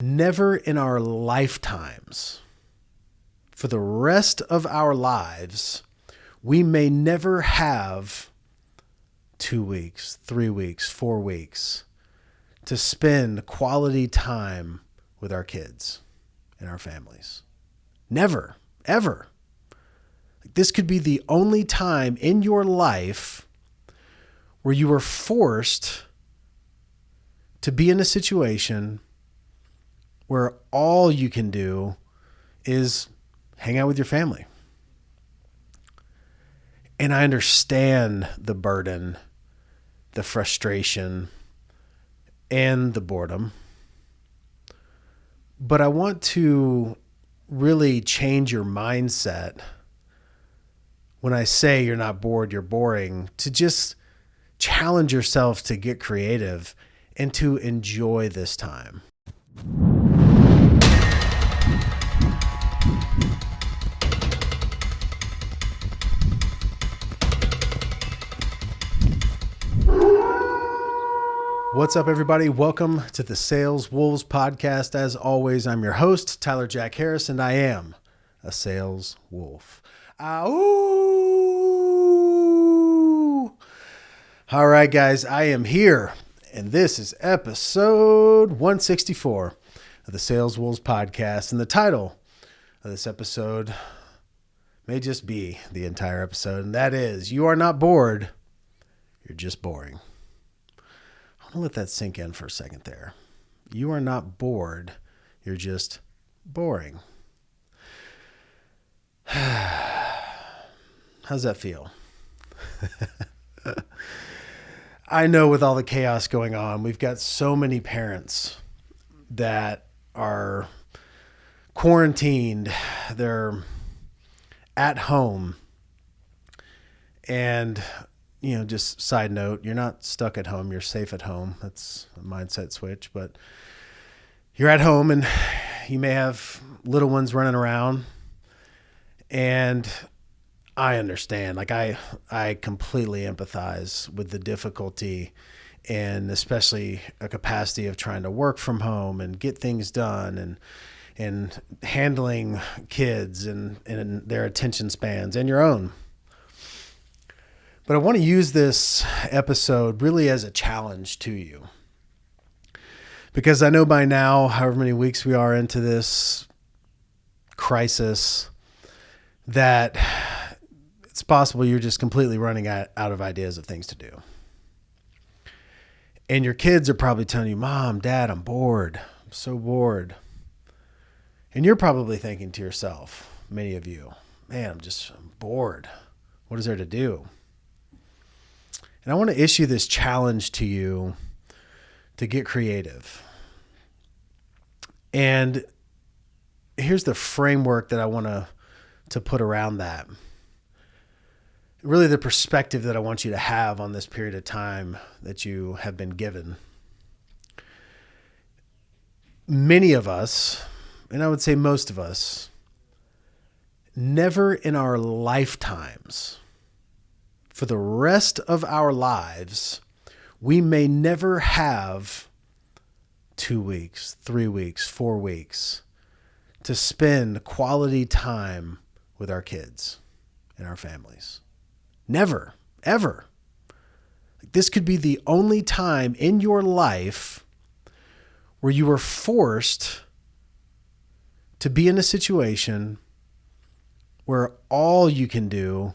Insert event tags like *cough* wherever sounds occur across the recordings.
never in our lifetimes, for the rest of our lives, we may never have two weeks, three weeks, four weeks to spend quality time with our kids and our families. Never, ever. This could be the only time in your life where you are forced to be in a situation where all you can do is hang out with your family. And I understand the burden, the frustration, and the boredom. But I want to really change your mindset when I say you're not bored, you're boring, to just challenge yourself to get creative and to enjoy this time. What's up, everybody? Welcome to the Sales Wolves podcast. As always, I'm your host, Tyler Jack Harris, and I am a sales wolf. Ow! All right, guys, I am here, and this is episode 164 of the Sales Wolves podcast. And the title of this episode may just be the entire episode, and that is You Are Not Bored, You're Just Boring. I'll let that sink in for a second there. You are not bored, you're just boring. *sighs* How's that feel? *laughs* I know with all the chaos going on, we've got so many parents that are quarantined, they're at home, and you know, just side note, you're not stuck at home. You're safe at home. That's a mindset switch. But you're at home and *sighs* you may have little ones running around. And I understand. Like I I completely empathize with the difficulty and especially a capacity of trying to work from home and get things done and and handling kids and, and their attention spans and your own but I want to use this episode really as a challenge to you. Because I know by now, however many weeks we are into this crisis, that it's possible you're just completely running out, of ideas of things to do. And your kids are probably telling you, Mom, Dad, I'm bored. I'm so bored. And you're probably thinking to yourself, many of you, man, I'm just I'm bored. What is there to do? And I want to issue this challenge to you to get creative. And here's the framework that I want to to put around that. Really the perspective that I want you to have on this period of time that you have been given. Many of us, and I would say most of us, never in our lifetimes for the rest of our lives, we may never have two weeks, three weeks, four weeks to spend quality time with our kids and our families. Never, ever. This could be the only time in your life where you are forced to be in a situation where all you can do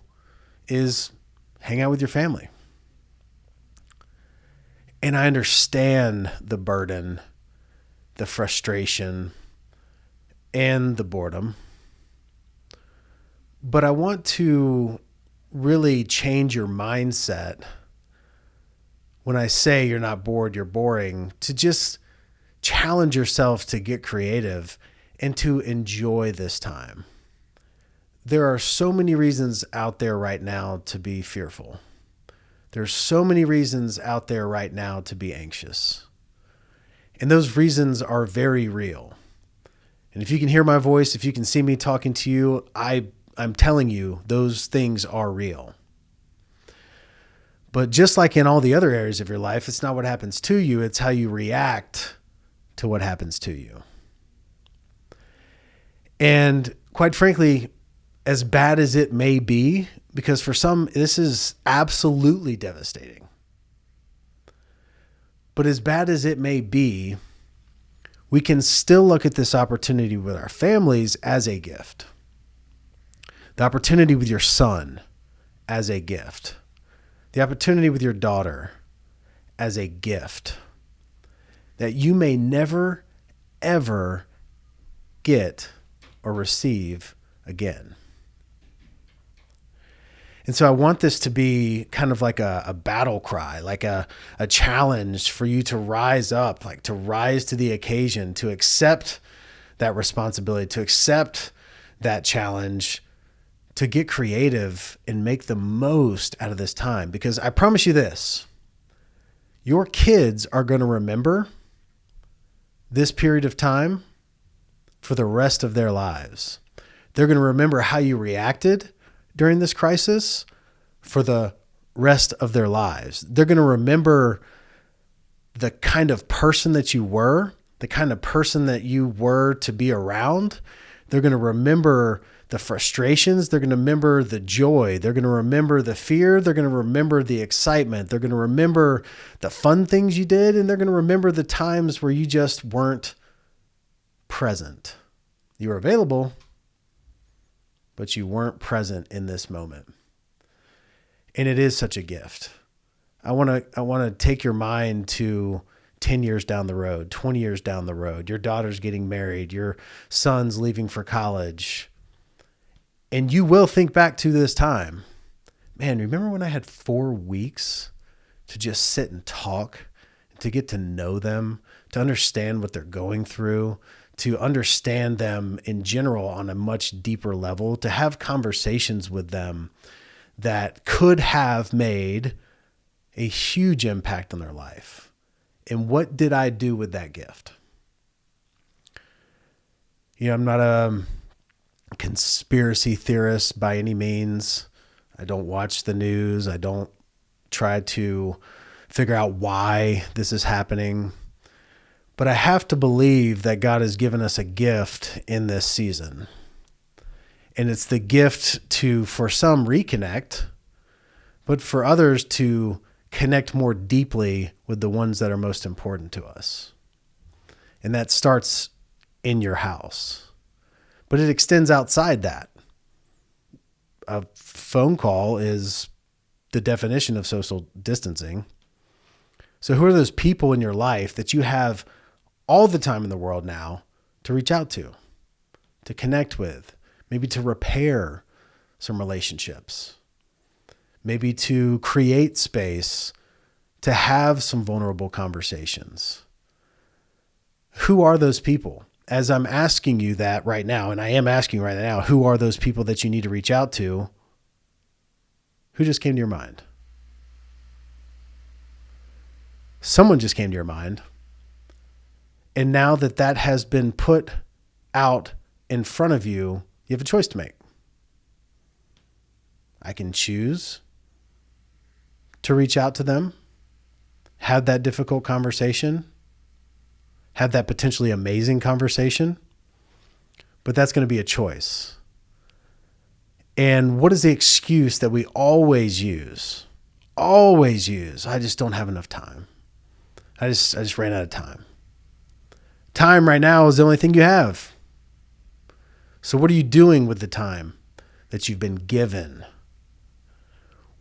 is hang out with your family. And I understand the burden, the frustration, and the boredom. But I want to really change your mindset when I say you're not bored, you're boring, to just challenge yourself to get creative and to enjoy this time there are so many reasons out there right now to be fearful. There's so many reasons out there right now to be anxious. And those reasons are very real. And if you can hear my voice, if you can see me talking to you, I I'm telling you those things are real. But just like in all the other areas of your life, it's not what happens to you, it's how you react to what happens to you. And quite frankly, as bad as it may be, because for some, this is absolutely devastating. But as bad as it may be, we can still look at this opportunity with our families as a gift. The opportunity with your son as a gift. The opportunity with your daughter as a gift that you may never, ever get or receive again. And so I want this to be kind of like a, a, battle cry, like a, a challenge for you to rise up, like to rise to the occasion, to accept that responsibility, to accept that challenge, to get creative and make the most out of this time. Because I promise you this your kids are going to remember this period of time for the rest of their lives. They're going to remember how you reacted during this crisis for the rest of their lives. They're going to remember the kind of person that you were, the kind of person that you were to be around. They're going to remember the frustrations. They're going to remember the joy. They're going to remember the fear. They're going to remember the excitement. They're going to remember the fun things you did. And they're going to remember the times where you just weren't present. You were available, but you weren't present in this moment. And it is such a gift. I want to I want to take your mind to 10 years down the road, 20 years down the road. Your daughter's getting married, your son's leaving for college. And you will think back to this time. Man, remember when I had 4 weeks to just sit and talk, to get to know them, to understand what they're going through, to understand them in general on a much deeper level, to have conversations with them that could have made a huge impact on their life. And what did I do with that gift? You know, I'm not a um, conspiracy theorist by any means. I don't watch the news. I don't try to figure out why this is happening. But I have to believe that God has given us a gift in this season. And it's the gift to, for some, reconnect, but for others to connect more deeply with the ones that are most important to us. And that starts in your house, but it extends outside that. A phone call is the definition of social distancing. So, who are those people in your life that you have all the time in the world now to reach out to, to connect with, maybe to repair some relationships, maybe to create space to have some vulnerable conversations. Who are those people? As I'm asking you that right now, and I am asking right now, who are those people that you need to reach out to? Who just came to your mind? Someone just came to your mind. And now that that has been put out in front of you, you have a choice to make. I can choose to reach out to them, have that difficult conversation, have that potentially amazing conversation, but that's going to be a choice. And what is the excuse that we always use? Always use. I just don't have enough time. I just I just ran out of time. Time right now is the only thing you have. So, what are you doing with the time that you've been given?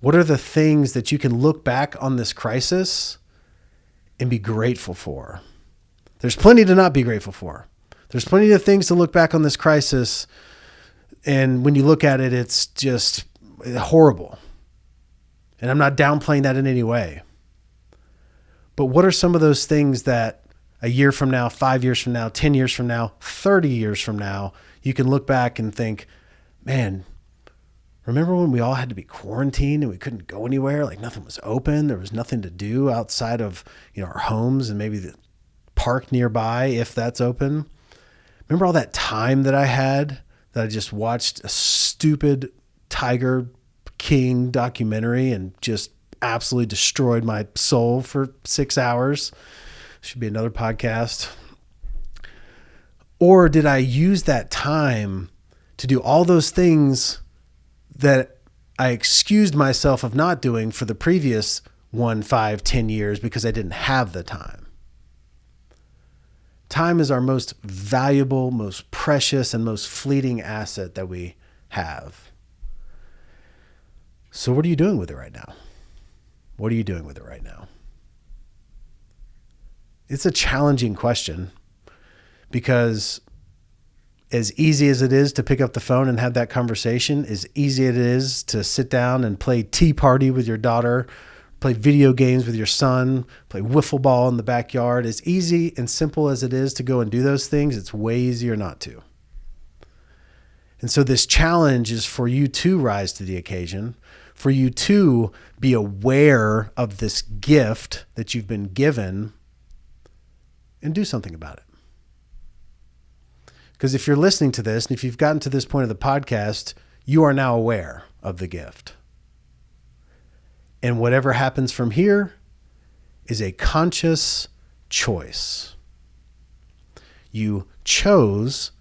What are the things that you can look back on this crisis and be grateful for? There's plenty to not be grateful for. There's plenty of things to look back on this crisis. And when you look at it, it's just horrible. And I'm not downplaying that in any way. But what are some of those things that a year from now, five years from now, 10 years from now, 30 years from now, you can look back and think, man, remember when we all had to be quarantined and we couldn't go anywhere? Like nothing was open. There was nothing to do outside of, you know, our homes and maybe the park nearby, if that's open. Remember all that time that I had that I just watched a stupid Tiger King documentary and just absolutely destroyed my soul for six hours? Should be another podcast. Or did I use that time to do all those things that I excused myself of not doing for the previous one, five, ten years because I didn't have the time? Time is our most valuable, most precious, and most fleeting asset that we have. So, what are you doing with it right now? What are you doing with it right now? It's a challenging question because as easy as it is to pick up the phone and have that conversation, as easy as it is to sit down and play tea party with your daughter, play video games with your son, play wiffle ball in the backyard, as easy and simple as it is to go and do those things, it's way easier not to. And so this challenge is for you to rise to the occasion, for you to be aware of this gift that you've been given and do something about it. Because if you're listening to this and if you've gotten to this point of the podcast, you are now aware of the gift. And whatever happens from here is a conscious choice. You chose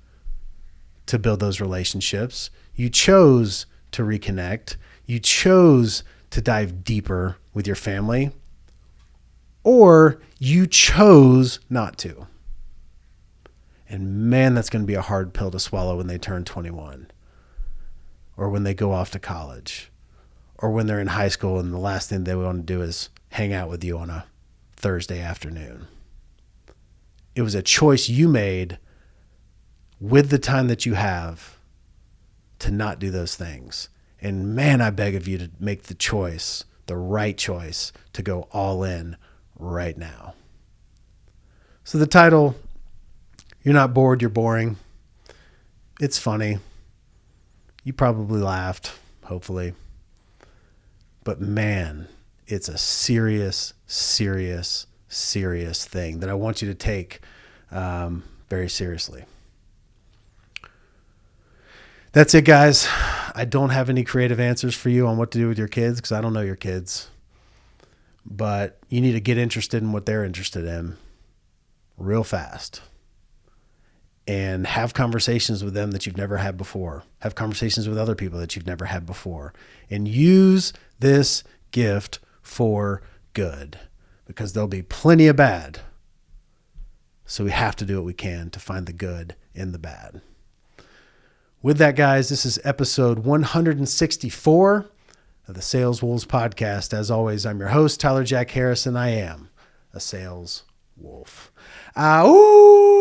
to build those relationships. You chose to reconnect. You chose to dive deeper with your family. Or you chose not to. And man, that's going to be a hard pill to swallow when they turn 21 or when they go off to college or when they're in high school and the last thing they want to do is hang out with you on a Thursday afternoon. It was a choice you made with the time that you have to not do those things. And man, I beg of you to make the choice, the right choice, to go all in right now. So the title you're not bored, you're boring. It's funny. You probably laughed, hopefully. But man, it's a serious, serious, serious thing that I want you to take um, very seriously. That's it, guys. I don't have any creative answers for you on what to do with your kids because I don't know your kids. But you need to get interested in what they're interested in real fast and have conversations with them that you've never had before. Have conversations with other people that you've never had before. And use this gift for good because there'll be plenty of bad. So we have to do what we can to find the good in the bad. With that, guys, this is episode 164 of the Sales Wolves podcast. As always, I'm your host, Tyler Jack Harrison. And I am a sales wolf. Ah, ooh!